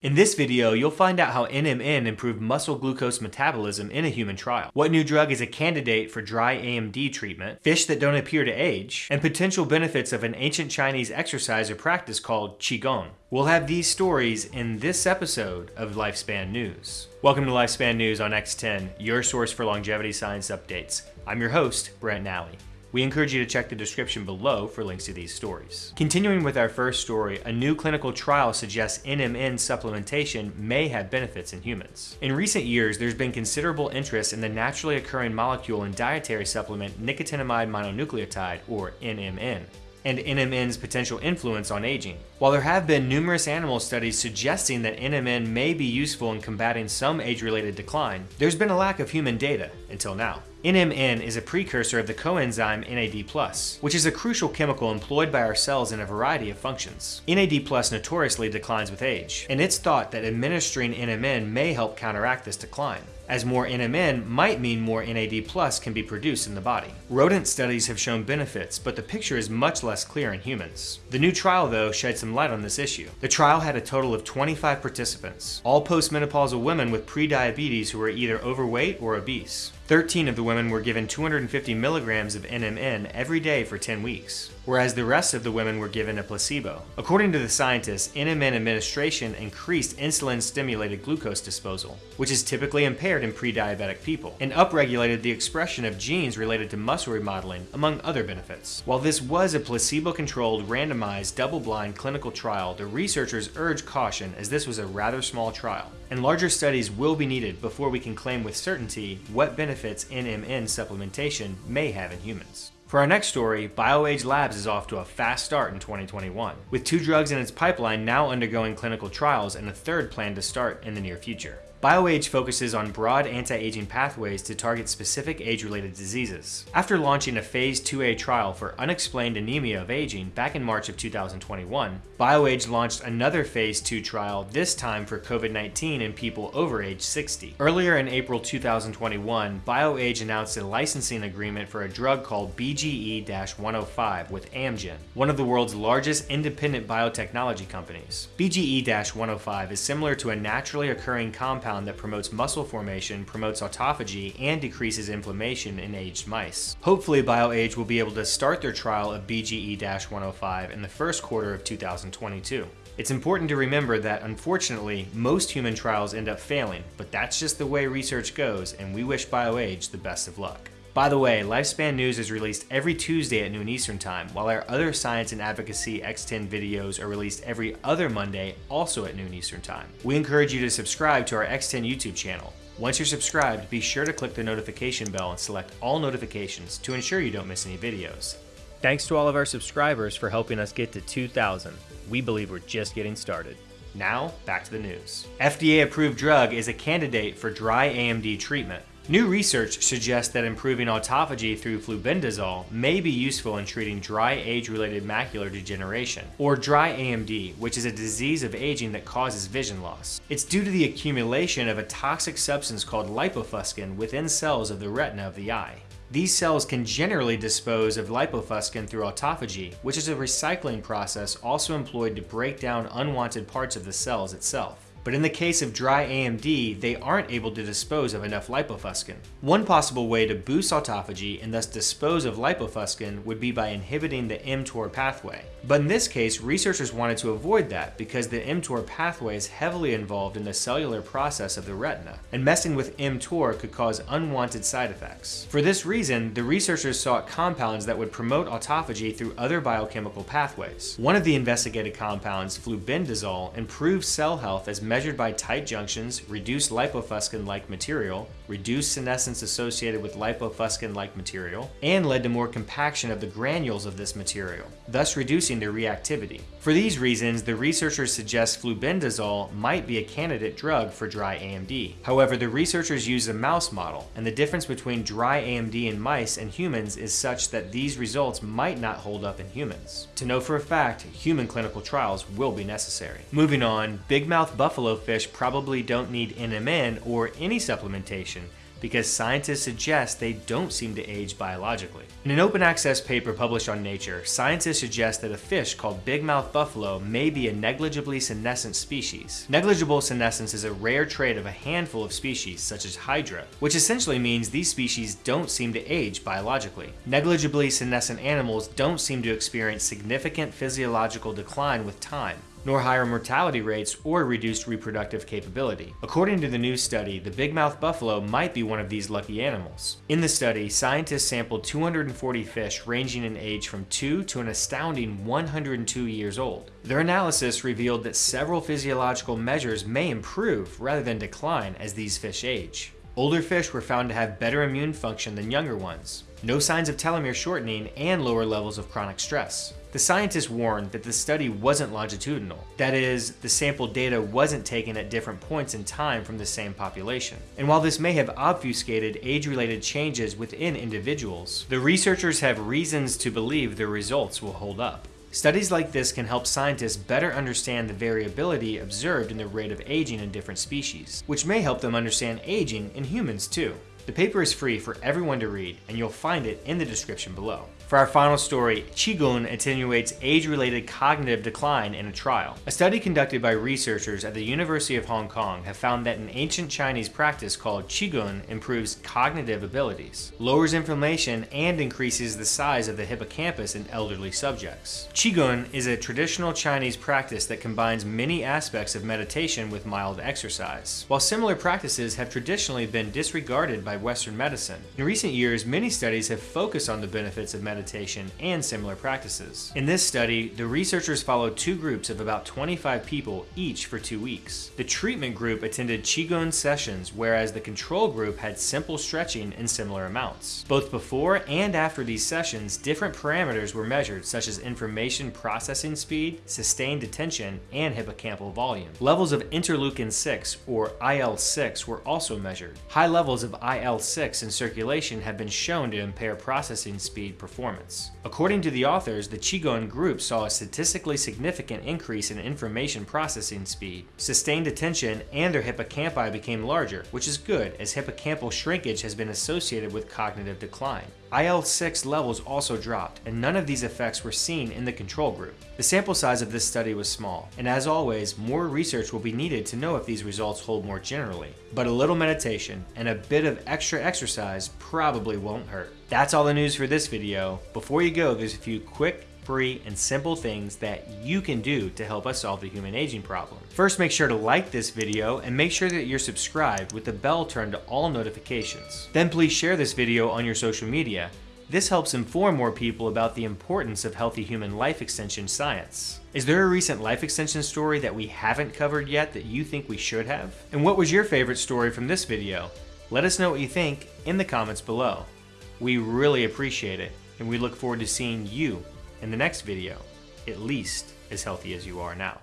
In this video, you'll find out how NMN improved muscle glucose metabolism in a human trial, what new drug is a candidate for dry AMD treatment, fish that don't appear to age, and potential benefits of an ancient Chinese exercise or practice called Qigong. We'll have these stories in this episode of Lifespan News. Welcome to Lifespan News on X10, your source for longevity science updates. I'm your host, Brent Nally. We encourage you to check the description below for links to these stories. Continuing with our first story, a new clinical trial suggests NMN supplementation may have benefits in humans. In recent years, there's been considerable interest in the naturally occurring molecule in dietary supplement nicotinamide mononucleotide, or NMN and NMN's potential influence on aging. While there have been numerous animal studies suggesting that NMN may be useful in combating some age-related decline, there's been a lack of human data until now. NMN is a precursor of the coenzyme NAD+, which is a crucial chemical employed by our cells in a variety of functions. NAD+, notoriously declines with age, and it's thought that administering NMN may help counteract this decline as more NMN might mean more NAD plus can be produced in the body. Rodent studies have shown benefits, but the picture is much less clear in humans. The new trial, though, shed some light on this issue. The trial had a total of 25 participants, all postmenopausal women with prediabetes who were either overweight or obese. 13 of the women were given 250 milligrams of NMN every day for 10 weeks, whereas the rest of the women were given a placebo. According to the scientists, NMN administration increased insulin-stimulated glucose disposal, which is typically impaired in pre-diabetic people, and upregulated the expression of genes related to muscle remodeling, among other benefits. While this was a placebo-controlled, randomized, double-blind clinical trial, the researchers urged caution as this was a rather small trial, and larger studies will be needed before we can claim with certainty what benefits benefits NMN supplementation may have in humans. For our next story, BioAge Labs is off to a fast start in 2021, with two drugs in its pipeline now undergoing clinical trials and a third planned to start in the near future. BioAge focuses on broad anti-aging pathways to target specific age-related diseases. After launching a phase 2A trial for unexplained anemia of aging back in March of 2021, BioAge launched another phase 2 trial, this time for COVID-19 in people over age 60. Earlier in April 2021, BioAge announced a licensing agreement for a drug called BGE-105 with Amgen, one of the world's largest independent biotechnology companies. BGE-105 is similar to a naturally occurring compound compound that promotes muscle formation, promotes autophagy, and decreases inflammation in aged mice. Hopefully BioAge will be able to start their trial of BGE-105 in the first quarter of 2022. It's important to remember that unfortunately, most human trials end up failing, but that's just the way research goes, and we wish BioAge the best of luck. By the way, Lifespan News is released every Tuesday at noon Eastern Time, while our other science and advocacy X10 videos are released every other Monday, also at noon Eastern Time. We encourage you to subscribe to our X10 YouTube channel. Once you're subscribed, be sure to click the notification bell and select all notifications to ensure you don't miss any videos. Thanks to all of our subscribers for helping us get to 2,000. We believe we're just getting started. Now, back to the news. FDA approved drug is a candidate for dry AMD treatment. New research suggests that improving autophagy through flubendazole may be useful in treating dry age-related macular degeneration, or dry AMD, which is a disease of aging that causes vision loss. It's due to the accumulation of a toxic substance called lipofuscin within cells of the retina of the eye. These cells can generally dispose of lipofuscin through autophagy, which is a recycling process also employed to break down unwanted parts of the cells itself. But in the case of dry AMD, they aren't able to dispose of enough lipofuscin. One possible way to boost autophagy and thus dispose of lipofuscin would be by inhibiting the mTOR pathway. But in this case, researchers wanted to avoid that because the mTOR pathway is heavily involved in the cellular process of the retina, and messing with mTOR could cause unwanted side effects. For this reason, the researchers sought compounds that would promote autophagy through other biochemical pathways. One of the investigated compounds, flubendazole, improved cell health as measured measured by tight junctions, reduced lipofuscin-like material, reduced senescence associated with lipofuscin-like material, and led to more compaction of the granules of this material, thus reducing their reactivity. For these reasons, the researchers suggest flubendazole might be a candidate drug for dry AMD. However, the researchers used a mouse model, and the difference between dry AMD in mice and humans is such that these results might not hold up in humans. To know for a fact, human clinical trials will be necessary. Moving on, big mouth buffalo fish probably don't need NMN or any supplementation because scientists suggest they don't seem to age biologically. In an open access paper published on Nature, scientists suggest that a fish called bigmouth buffalo may be a negligibly senescent species. Negligible senescence is a rare trait of a handful of species, such as Hydra, which essentially means these species don't seem to age biologically. Negligibly senescent animals don't seem to experience significant physiological decline with time, nor higher mortality rates or reduced reproductive capability. According to the new study, the bigmouth buffalo might be one of these lucky animals. In the study, scientists sampled 240 fish ranging in age from 2 to an astounding 102 years old. Their analysis revealed that several physiological measures may improve rather than decline as these fish age. Older fish were found to have better immune function than younger ones, no signs of telomere shortening, and lower levels of chronic stress. The scientists warned that the study wasn't longitudinal. That is, the sample data wasn't taken at different points in time from the same population. And while this may have obfuscated age-related changes within individuals, the researchers have reasons to believe the results will hold up. Studies like this can help scientists better understand the variability observed in the rate of aging in different species, which may help them understand aging in humans too. The paper is free for everyone to read, and you'll find it in the description below. For our final story, Qigong attenuates age-related cognitive decline in a trial. A study conducted by researchers at the University of Hong Kong have found that an ancient Chinese practice called Qigong improves cognitive abilities, lowers inflammation, and increases the size of the hippocampus in elderly subjects. Qigong is a traditional Chinese practice that combines many aspects of meditation with mild exercise. While similar practices have traditionally been disregarded by Western medicine, in recent years many studies have focused on the benefits of meditation meditation, and similar practices. In this study, the researchers followed two groups of about 25 people each for two weeks. The treatment group attended Qigong sessions, whereas the control group had simple stretching in similar amounts. Both before and after these sessions, different parameters were measured, such as information processing speed, sustained attention, and hippocampal volume. Levels of interleukin-6, or IL-6, were also measured. High levels of IL-6 in circulation have been shown to impair processing speed performance performance. According to the authors, the Qigong group saw a statistically significant increase in information processing speed, sustained attention, and their hippocampi became larger, which is good as hippocampal shrinkage has been associated with cognitive decline. IL-6 levels also dropped, and none of these effects were seen in the control group. The sample size of this study was small, and as always, more research will be needed to know if these results hold more generally. But a little meditation and a bit of extra exercise probably won't hurt. That's all the news for this video. Before you go, there's a few quick free, and simple things that you can do to help us solve the human aging problem. First, make sure to like this video and make sure that you're subscribed with the bell turned to all notifications. Then please share this video on your social media. This helps inform more people about the importance of healthy human life extension science. Is there a recent life extension story that we haven't covered yet that you think we should have? And what was your favorite story from this video? Let us know what you think in the comments below. We really appreciate it, and we look forward to seeing you in the next video, at least as healthy as you are now.